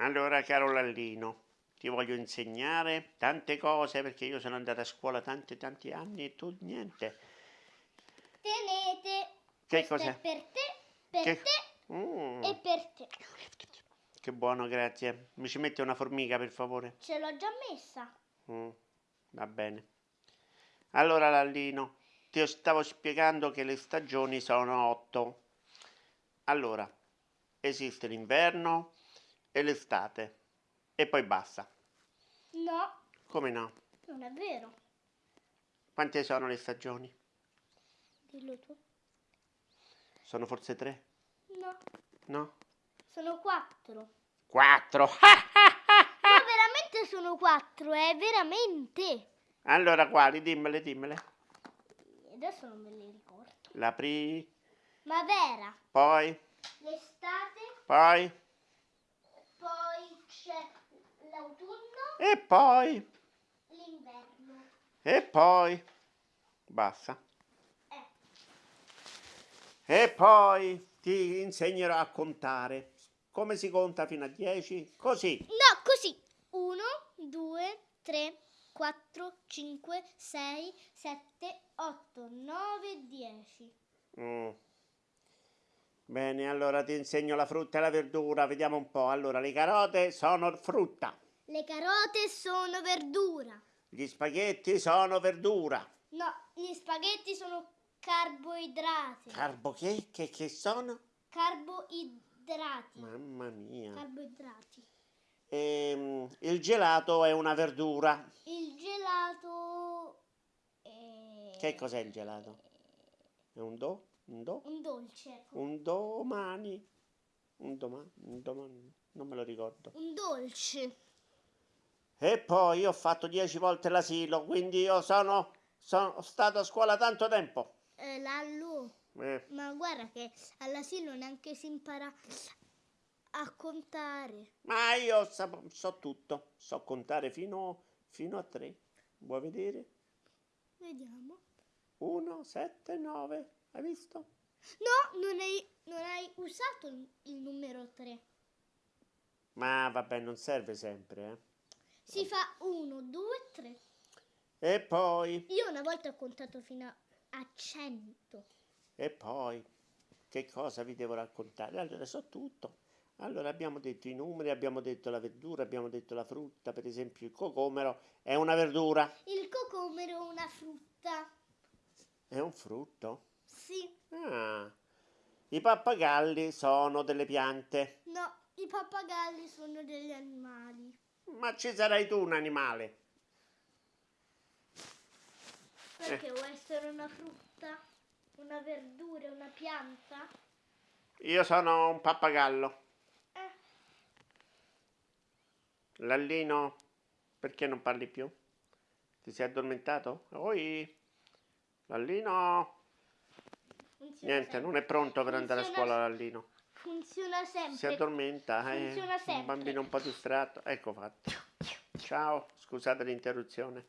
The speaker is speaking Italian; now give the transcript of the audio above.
Allora, caro Lallino, ti voglio insegnare tante cose perché io sono andato a scuola tanti tanti anni e tu niente. Tenete. Che cos'è? per te, per Che- te Mm, e per te. che buono, grazie. Mi ci metti una formica, per favore? Ce l'ho già messa. Mm, va bene. Allora, Lallino, ti stavo spiegando che le stagioni sono otto. Allora, esiste l'inverno e l'estate. E poi basta. No, Come no? non è vero. Quante sono le stagioni? Dillo tu. Sono forse tre? No, No? sono quattro. Quattro! Ma veramente sono quattro, eh, veramente. allora, quali? Dimmele, dimmele. Adesso non me le ricordo. La pri... Ma vera. Poi... L'estate, poi E poi... l'inverno. E poi... Basta. Eh, E poi ti insegnerò a contare. Come si conta fino a 10? Così. No, così. 1, 2, 3, 4, 5, 6, 7, 8, 9, 10. Mm. Bene, allora ti insegno la frutta e la verdura. Vediamo un po'. Allora, le carote sono frutta. Le carote sono verdura. Gli spaghetti sono verdura. No, gli spaghetti sono carboidrati. Carbo che? Che, che sono? Carboidrati. Mamma mia. Carboidrati. Ehm, il gelato è una verdura. Il gelato è Che cos'è il gelato? È un do? Un do? un dolce. Un domani? Un domani? Un domani? Non me lo ricordo. Un dolce. E poi ho fatto dieci volte l'asilo, quindi io sono, sono stato a scuola tanto tempo. Eh, Lallu, Eh, ma guarda che all'asilo neanche si impara a contare. ma io sap- so tutto, so contare fino, fino a tre. Vuoi vedere? Vediamo. Uno, sette, nove. Hai visto? No, non hai, non hai usato il, il numero 3. Ma vabbè, non serve sempre, eh. Si fa 1, 2, 3. E poi, Io una volta ho contato fino a- a 100. e poi, che cosa vi devo raccontare? Allora, so tutto. Allora, abbiamo detto i numeri, abbiamo detto la verdura, abbiamo detto la frutta, per esempio il cocomero è una verdura, Il cocomero è una frutta. è un frutto. Sì. Ah, i pappagalli sono delle piante. No, i pappagalli sono degli animali. Ma ci sarai tu un animale. Perché vuoi essere una frutta? Una verdura, una pianta? Io sono un pappagallo. Eh, Lallino, perché non parli più? Ti sei addormentato? Oi, Lallino. Niente, non è pronto per andare a scuola Lallino. Funziona sempre. Si addormenta, eh. Funziona Un sempre. bambino un po' distratto. Ecco fatto. Ciao, scusate l'interruzione.